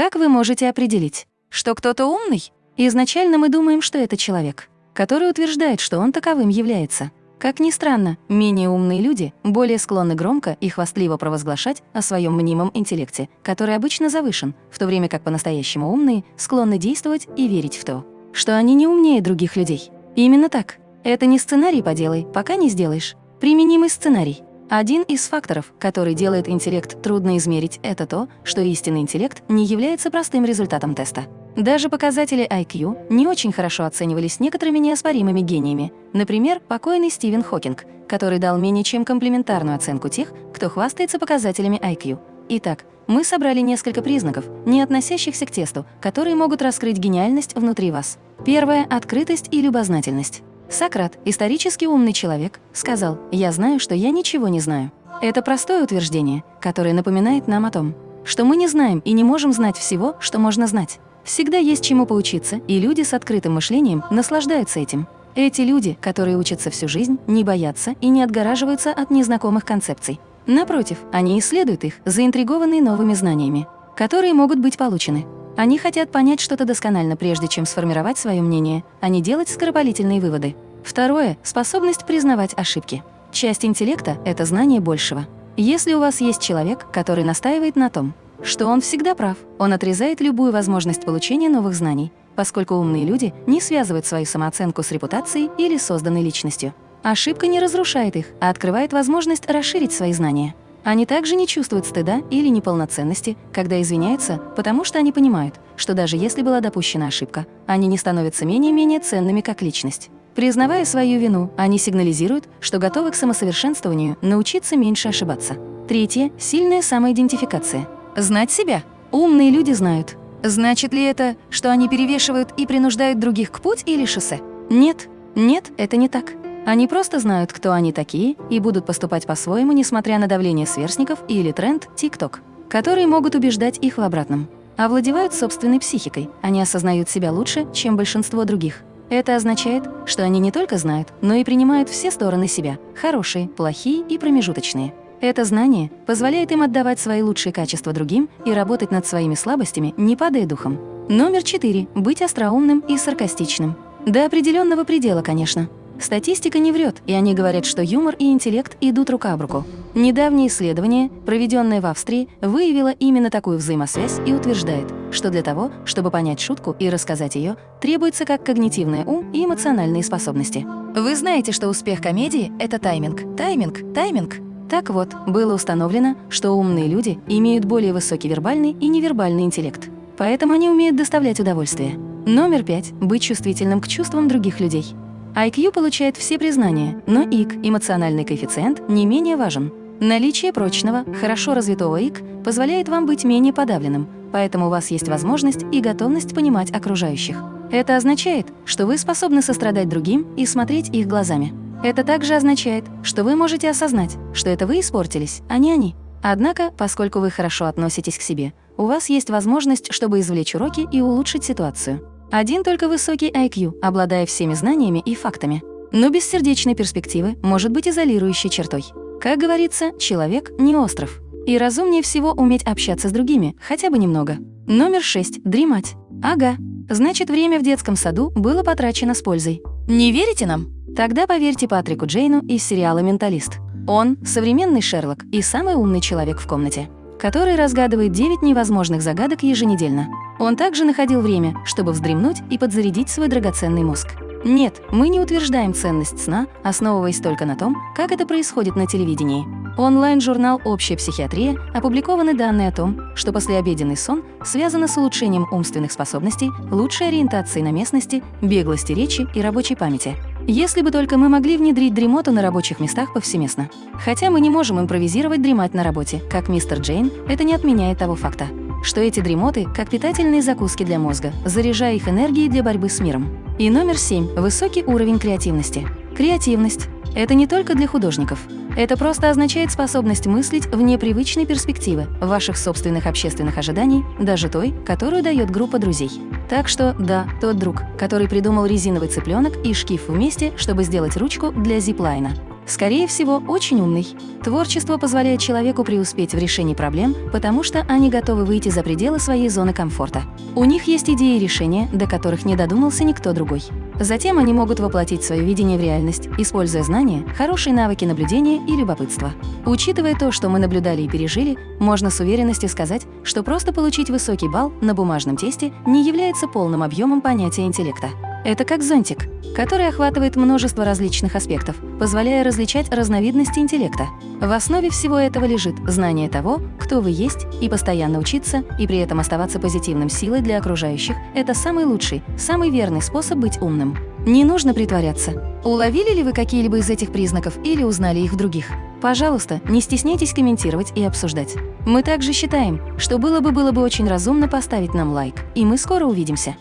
Как вы можете определить, что кто-то умный? Изначально мы думаем, что это человек, который утверждает, что он таковым является. Как ни странно, менее умные люди более склонны громко и хвастливо провозглашать о своем мнимом интеллекте, который обычно завышен, в то время как по-настоящему умные склонны действовать и верить в то, что они не умнее других людей. Именно так. Это не сценарий «поделай, пока не сделаешь». Применимый сценарий. Один из факторов, который делает интеллект трудно измерить, это то, что истинный интеллект не является простым результатом теста. Даже показатели IQ не очень хорошо оценивались некоторыми неоспоримыми гениями. Например, покойный Стивен Хокинг, который дал менее чем комплементарную оценку тех, кто хвастается показателями IQ. Итак, мы собрали несколько признаков, не относящихся к тесту, которые могут раскрыть гениальность внутри вас. Первое – открытость и любознательность. Сократ, исторически умный человек, сказал «Я знаю, что я ничего не знаю». Это простое утверждение, которое напоминает нам о том, что мы не знаем и не можем знать всего, что можно знать. Всегда есть чему поучиться, и люди с открытым мышлением наслаждаются этим. Эти люди, которые учатся всю жизнь, не боятся и не отгораживаются от незнакомых концепций. Напротив, они исследуют их, заинтригованные новыми знаниями, которые могут быть получены. Они хотят понять что-то досконально, прежде чем сформировать свое мнение, а не делать скоропалительные выводы. Второе – способность признавать ошибки. Часть интеллекта – это знание большего. Если у вас есть человек, который настаивает на том, что он всегда прав. Он отрезает любую возможность получения новых знаний, поскольку умные люди не связывают свою самооценку с репутацией или созданной личностью. Ошибка не разрушает их, а открывает возможность расширить свои знания. Они также не чувствуют стыда или неполноценности, когда извиняются, потому что они понимают, что даже если была допущена ошибка, они не становятся менее-менее ценными как личность. Признавая свою вину, они сигнализируют, что готовы к самосовершенствованию, научиться меньше ошибаться. Третье – сильная самоидентификация – Знать себя? Умные люди знают. Значит ли это, что они перевешивают и принуждают других к путь или шоссе? Нет, нет, это не так. Они просто знают, кто они такие, и будут поступать по-своему, несмотря на давление сверстников или тренд TikTok, которые могут убеждать их в обратном. Овладевают собственной психикой, они осознают себя лучше, чем большинство других. Это означает, что они не только знают, но и принимают все стороны себя – хорошие, плохие и промежуточные. Это знание позволяет им отдавать свои лучшие качества другим и работать над своими слабостями, не падая духом. Номер четыре – быть остроумным и саркастичным. До определенного предела, конечно. Статистика не врет, и они говорят, что юмор и интеллект идут рука об руку. Недавнее исследование, проведенное в Австрии, выявило именно такую взаимосвязь и утверждает, что для того, чтобы понять шутку и рассказать ее, требуется как когнитивный ум и эмоциональные способности. Вы знаете, что успех комедии – это тайминг, тайминг, тайминг. Так вот, было установлено, что умные люди имеют более высокий вербальный и невербальный интеллект. Поэтому они умеют доставлять удовольствие. Номер пять – быть чувствительным к чувствам других людей. IQ получает все признания, но ИК, эмоциональный коэффициент, не менее важен. Наличие прочного, хорошо развитого ИК позволяет вам быть менее подавленным, поэтому у вас есть возможность и готовность понимать окружающих. Это означает, что вы способны сострадать другим и смотреть их глазами. Это также означает, что вы можете осознать, что это вы испортились, а не они. Однако, поскольку вы хорошо относитесь к себе, у вас есть возможность, чтобы извлечь уроки и улучшить ситуацию. Один только высокий IQ, обладая всеми знаниями и фактами. Но без перспективы может быть изолирующей чертой. Как говорится, человек не остров. И разумнее всего уметь общаться с другими, хотя бы немного. Номер 6. Дремать. Ага. Значит, время в детском саду было потрачено с пользой. Не верите нам? Тогда поверьте Патрику Джейну из сериала «Менталист». Он – современный Шерлок и самый умный человек в комнате, который разгадывает 9 невозможных загадок еженедельно. Он также находил время, чтобы вздремнуть и подзарядить свой драгоценный мозг. Нет, мы не утверждаем ценность сна, основываясь только на том, как это происходит на телевидении. Онлайн-журнал «Общая психиатрия» опубликованы данные о том, что послеобеденный сон связан с улучшением умственных способностей, лучшей ориентацией на местности, беглости речи и рабочей памяти. Если бы только мы могли внедрить дремоту на рабочих местах повсеместно. Хотя мы не можем импровизировать дремать на работе, как мистер Джейн, это не отменяет того факта, что эти дремоты как питательные закуски для мозга, заряжая их энергией для борьбы с миром. И номер семь – высокий уровень креативности. Креативность – это не только для художников. Это просто означает способность мыслить вне привычной перспективы, ваших собственных общественных ожиданий, даже той, которую дает группа друзей. Так что, да, тот друг, который придумал резиновый цыпленок и шкив вместе, чтобы сделать ручку для зиплайна. Скорее всего, очень умный. Творчество позволяет человеку преуспеть в решении проблем, потому что они готовы выйти за пределы своей зоны комфорта. У них есть идеи и решения, до которых не додумался никто другой. Затем они могут воплотить свое видение в реальность, используя знания, хорошие навыки наблюдения и любопытства. Учитывая то, что мы наблюдали и пережили, можно с уверенностью сказать, что просто получить высокий балл на бумажном тесте не является полным объемом понятия интеллекта. Это как зонтик, который охватывает множество различных аспектов, позволяя различать разновидности интеллекта. В основе всего этого лежит знание того, кто вы есть, и постоянно учиться, и при этом оставаться позитивным силой для окружающих – это самый лучший, самый верный способ быть умным. Не нужно притворяться. Уловили ли вы какие-либо из этих признаков или узнали их в других? Пожалуйста, не стесняйтесь комментировать и обсуждать. Мы также считаем, что было бы было бы очень разумно поставить нам лайк, и мы скоро увидимся.